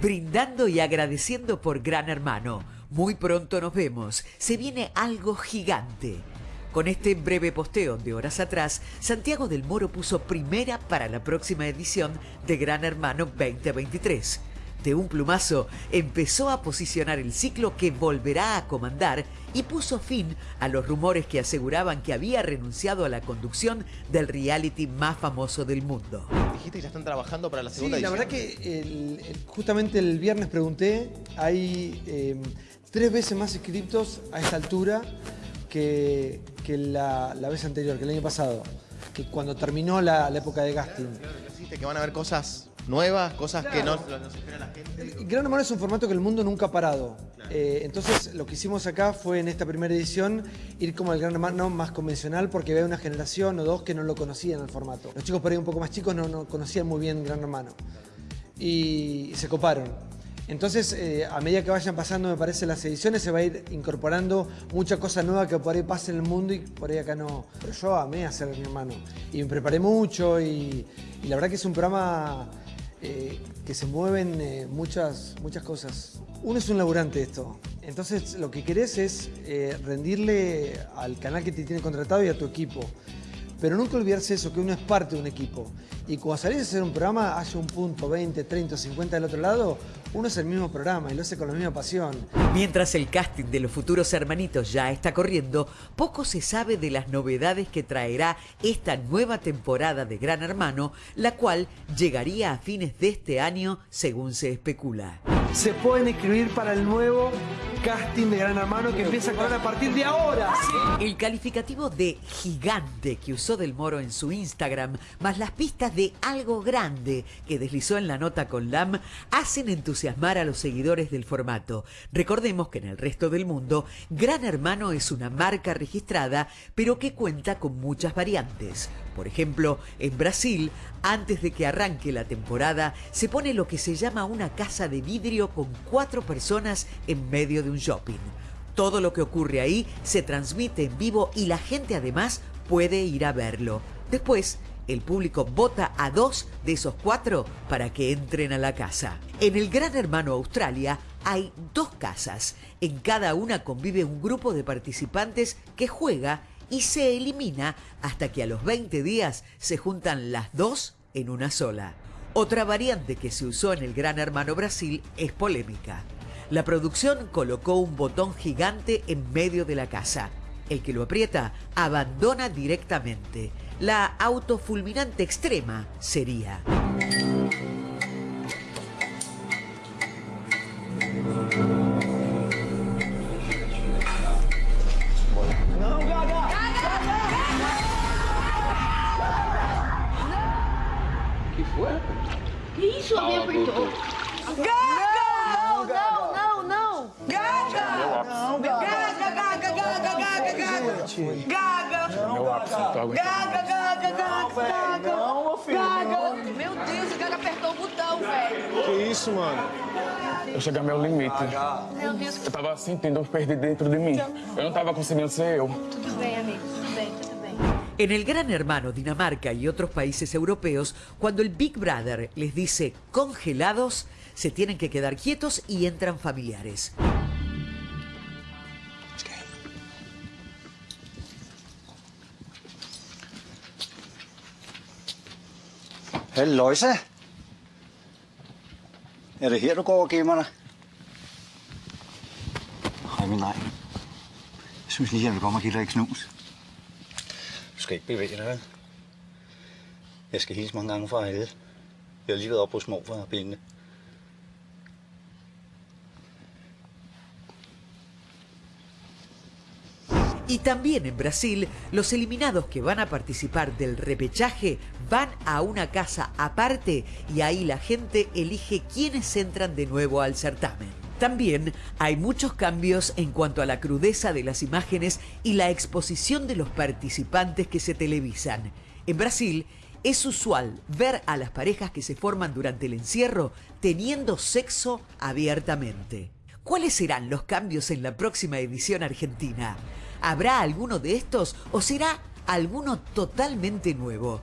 brindando y agradeciendo por Gran Hermano. Muy pronto nos vemos. Se viene algo gigante. Con este breve posteo de horas atrás, Santiago del Moro puso primera para la próxima edición de Gran Hermano 2023. De un plumazo empezó a posicionar el ciclo que volverá a comandar y puso fin a los rumores que aseguraban que había renunciado a la conducción del reality más famoso del mundo. Dijiste que ya están trabajando para la segunda sí, la verdad que justamente el viernes pregunté, hay em, tres veces más inscriptos a esta altura que, la, vez anterior, que el año pasado, que cuando terminó la, época de casting. que van a haber cosas nuevas, cosas que no, no, se espera la gente. Gran Hermano es un formato que el mundo nunca ha parado. Eh, entonces, lo que hicimos acá fue en esta primera edición ir como el Gran Hermano más convencional porque había una generación o dos que no lo conocían el formato. Los chicos por ahí un poco más chicos no, no conocían muy bien Gran Hermano. Y se coparon. Entonces, eh, a medida que vayan pasando, me parece, las ediciones, se va a ir incorporando mucha cosa nueva que por ahí pasa en el mundo y por ahí acá no. Pero yo amé hacer mi hermano. Y me preparé mucho y la verdad que es un programa que se mueven eh, muchas, muchas cosas. Uno es un laburante esto, entonces lo que querés es eh, rendirle al canal que te tiene contratado y a tu equipo. Pero nunca olvidarse eso, que uno es parte de un equipo. Y cuando salís a hacer un programa, haya un punto 20, 30, 50 del otro lado, uno es el mismo programa y lo hace con la misma pasión. Mientras el casting de los futuros hermanitos ya está corriendo, poco se sabe de las novedades que traerá esta nueva temporada de Gran Hermano, la cual llegaría a fines de este año según se especula. Se pueden inscribir para el nuevo casting de Gran Hermano que empieza a correr a partir de ahora. El calificativo de gigante que usó Del Moro en su Instagram, más las pistas de algo grande que deslizó en la nota con LAM, hacen entusiasmar a los seguidores del formato. Recordemos que en el resto del mundo, Gran Hermano es una marca registrada, pero que cuenta con muchas variantes. Por ejemplo, en Brasil, antes de que arranque la temporada, se pone lo que se llama una casa de vidrio con cuatro personas en medio de un shopping. Todo lo que ocurre ahí se transmite en vivo y la gente además puede ir a verlo. Después, el público vota a dos de esos cuatro para que entren a la casa. En el Gran Hermano Australia hay dos casas. En cada una convive un grupo de participantes que juega y se elimina hasta que a los 20 días se juntan las dos en una sola. Otra variante que se usó en el Gran Hermano Brasil es polémica. La producción colocó un botón gigante en medio de la casa. El que lo aprieta abandona directamente. La autofulminante extrema sería. isso? Alguém apertou. Gaga! Não, não, não, Gaga! Gaga, Gaga, Gaga, Gaga. Não, meu filho. Gaga! Meu Deus, o Gaga apertou o botão, velho. Que isso, mano? Eu cheguei ao meu limite. Meu Deus. Eu tava sentindo perder dentro de mim. Eu não tava conseguindo ser eu. Tudo bem, amigo. Tudo bem, tudo En el Gran Hermano, Dinamarca y otros países europeos, cuando el Big Brother les dice congelados, se tienen que quedar quietos y entran familiares. Halløjsa. Er det her, du går og gemmer dig? Hej, min dreng. Jeg synes lige, jeg vil komme og give dig et knus. skal ikke bevæge dig. Jeg skal hilse mange gange fra alle. Jeg har lige været op hos morfar og pengene. Y también en Brasil, los eliminados que van a participar del repechaje van a una casa aparte y ahí la gente elige quiénes entran de nuevo al certamen. También hay muchos cambios en cuanto a la crudeza de las imágenes y la exposición de los participantes que se televisan. En Brasil es usual ver a las parejas que se forman durante el encierro teniendo sexo abiertamente. ¿Cuáles serán los cambios en la próxima edición argentina? ¿Habrá alguno de estos o será alguno totalmente nuevo?